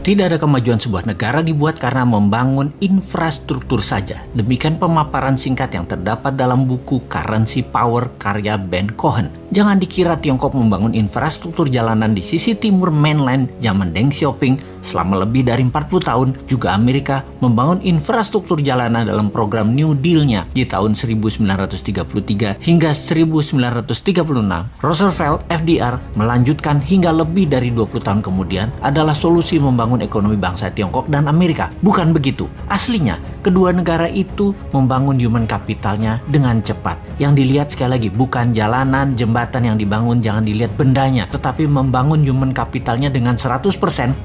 Tidak ada kemajuan sebuah negara dibuat karena membangun infrastruktur saja. Demikian pemaparan singkat yang terdapat dalam buku Currency Power karya Ben Cohen. Jangan dikira Tiongkok membangun infrastruktur jalanan di sisi timur mainland zaman Deng Xiaoping selama lebih dari 40 tahun. Juga Amerika membangun infrastruktur jalanan dalam program New Deal-nya di tahun 1933 hingga 1936. Roosevelt FDR melanjutkan hingga lebih dari 20 tahun kemudian adalah solusi membangun ekonomi bangsa Tiongkok dan Amerika. Bukan begitu. Aslinya, kedua negara itu membangun human capitalnya dengan cepat. Yang dilihat sekali lagi bukan jalanan, jembatan yang dibangun, jangan dilihat bendanya, tetapi membangun human capitalnya dengan 100%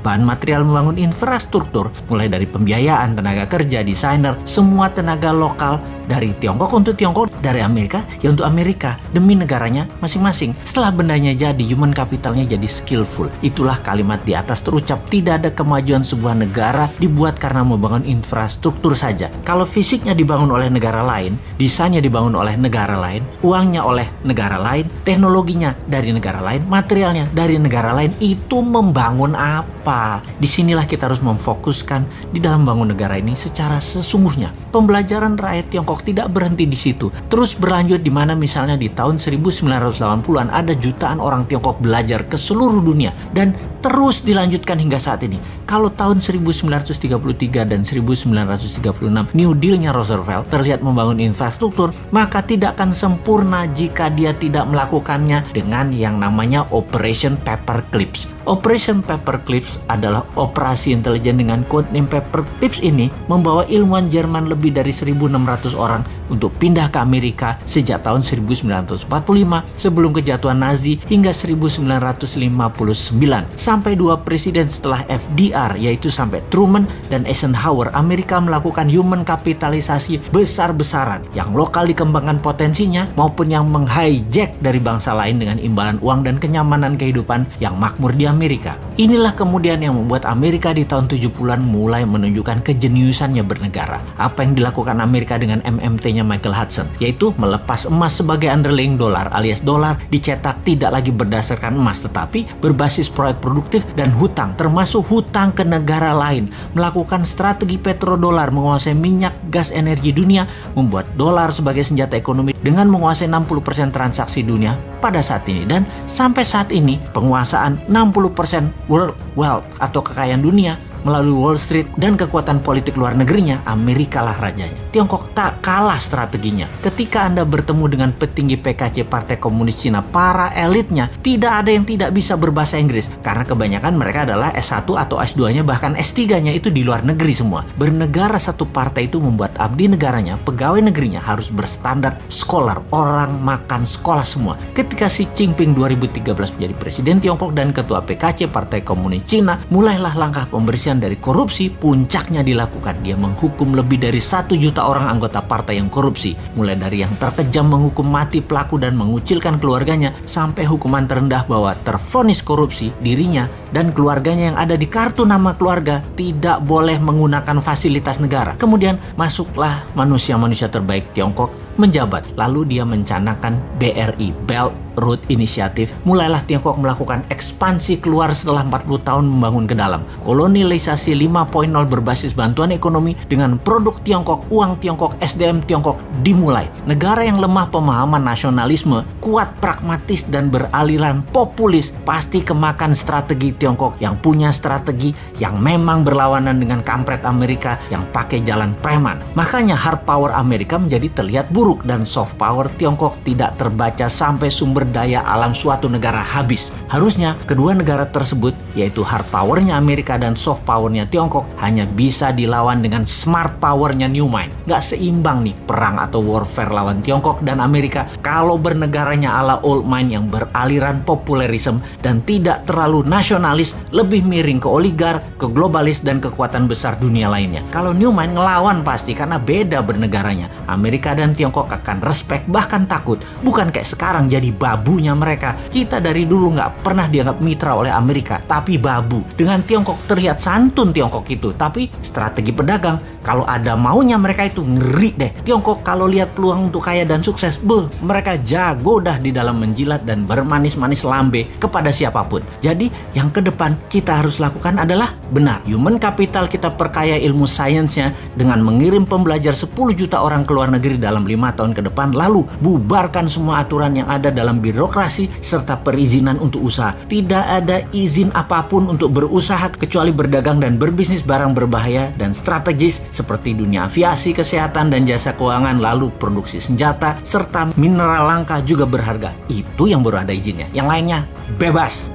bahan material membangun infrastruktur, mulai dari pembiayaan, tenaga kerja, desainer, semua tenaga lokal dari Tiongkok untuk Tiongkok, dari Amerika ya untuk Amerika demi negaranya masing-masing. Setelah bendanya jadi, human capitalnya jadi skillful. Itulah kalimat di atas terucap tidak ada kemajuan sebuah negara dibuat karena membangun infrastruktur saja. Kalau fisiknya dibangun oleh negara lain, desainnya dibangun oleh negara lain, uangnya oleh negara lain, teknologinya dari negara lain, materialnya dari negara lain, itu membangun apa? Di sinilah kita harus memfokuskan di dalam bangun negara ini secara sesungguhnya. Pembelajaran rakyat Tiongkok tidak berhenti di situ. Terus berlanjut di mana misalnya di tahun 1980-an ada jutaan orang Tiongkok belajar ke seluruh dunia dan terus dilanjutkan hingga saat ini. Kalau tahun 1933 dan 1936 New Deal-nya Roosevelt terlihat membangun infrastruktur, maka tidak akan sempurna jika dia tidak melakukannya dengan yang namanya Operation Paperclips. Operation Paperclips adalah operasi intelijen dengan kode name Paperclips ini membawa ilmuwan Jerman lebih dari 1.600 orang untuk pindah ke Amerika sejak tahun 1945 sebelum kejatuhan Nazi hingga 1959 sampai dua presiden setelah FDR yaitu sampai Truman dan Eisenhower Amerika melakukan human kapitalisasi besar-besaran yang lokal dikembangkan potensinya maupun yang menghijack dari bangsa lain dengan imbalan uang dan kenyamanan kehidupan yang makmur di Amerika. Inilah kemudian yang membuat Amerika di tahun 70-an mulai menunjukkan kejeniusannya bernegara. Apa yang dilakukan Amerika dengan MMT Michael Hudson, yaitu melepas emas sebagai underlying dolar alias dolar dicetak tidak lagi berdasarkan emas tetapi berbasis proyek produktif dan hutang termasuk hutang ke negara lain, melakukan strategi petrodolar menguasai minyak, gas, energi dunia, membuat dolar sebagai senjata ekonomi dengan menguasai 60% transaksi dunia pada saat ini dan sampai saat ini penguasaan 60% world wealth atau kekayaan dunia melalui Wall Street dan kekuatan politik luar negerinya, Amerika lah rajanya. Tiongkok tak kalah strateginya. Ketika Anda bertemu dengan petinggi PKC Partai Komunis Cina, para elitnya tidak ada yang tidak bisa berbahasa Inggris karena kebanyakan mereka adalah S1 atau S2-nya bahkan S3-nya itu di luar negeri semua. Bernegara satu partai itu membuat abdi negaranya, pegawai negerinya harus berstandar scholar, orang makan sekolah semua. Ketika Xi Jinping 2013 menjadi presiden Tiongkok dan ketua PKC Partai Komunis Cina, mulailah langkah pembersihan dari korupsi puncaknya dilakukan. Dia menghukum lebih dari satu juta orang anggota partai yang korupsi. Mulai dari yang terkejam menghukum mati pelaku dan mengucilkan keluarganya sampai hukuman terendah bahwa terfonis korupsi dirinya dan keluarganya yang ada di kartu nama keluarga tidak boleh menggunakan fasilitas negara. Kemudian masuklah manusia-manusia terbaik Tiongkok menjabat. Lalu dia mencanangkan BRI, Belt Road Initiative, mulailah Tiongkok melakukan ekspansi keluar setelah 40 tahun membangun ke dalam. Kolonialisasi 5.0 berbasis bantuan ekonomi dengan produk Tiongkok, uang Tiongkok, SDM Tiongkok dimulai. Negara yang lemah pemahaman nasionalisme, kuat pragmatis dan beraliran populis pasti kemakan strategi Tiongkok yang punya strategi yang memang berlawanan dengan kampret Amerika yang pakai jalan preman. Makanya hard power Amerika menjadi terlihat buruk dan soft power Tiongkok tidak terbaca sampai sumber daya alam suatu negara habis. Harusnya kedua negara tersebut yaitu hard powernya Amerika dan soft powernya Tiongkok hanya bisa dilawan dengan smart powernya New Mind. Gak seimbang nih perang atau warfare lawan Tiongkok dan Amerika kalau bernegaranya ala old mind yang beraliran populerisme dan tidak terlalu nasionalis lebih miring ke oligar, ke globalis dan kekuatan besar dunia lainnya. Kalau New Mind ngelawan pasti karena beda bernegaranya. Amerika dan Tiongkok akan respect bahkan takut. Bukan kayak sekarang jadi bau babunya mereka. Kita dari dulu nggak pernah dianggap mitra oleh Amerika, tapi babu. Dengan Tiongkok terlihat santun Tiongkok itu, tapi strategi pedagang kalau ada maunya mereka itu ngeri deh. Tiongkok kalau lihat peluang untuk kaya dan sukses, beh, mereka jago dah di dalam menjilat dan bermanis-manis lambe kepada siapa pun. Jadi yang ke depan kita harus lakukan adalah benar. Human capital kita perkaya ilmu sainsnya dengan mengirim pembelajar 10 juta orang ke luar negeri dalam lima tahun ke depan. Lalu bubarkan semua aturan yang ada dalam birokrasi serta perizinan untuk usaha. Tidak ada izin apa pun untuk berusaha kecuali berdagang dan berbisnis barang berbahaya dan strategis seperti dunia aviasi, kesehatan, dan jasa keuangan, lalu produksi senjata, serta mineral langka juga berharga. Itu yang baru ada izinnya. Yang lainnya bebas.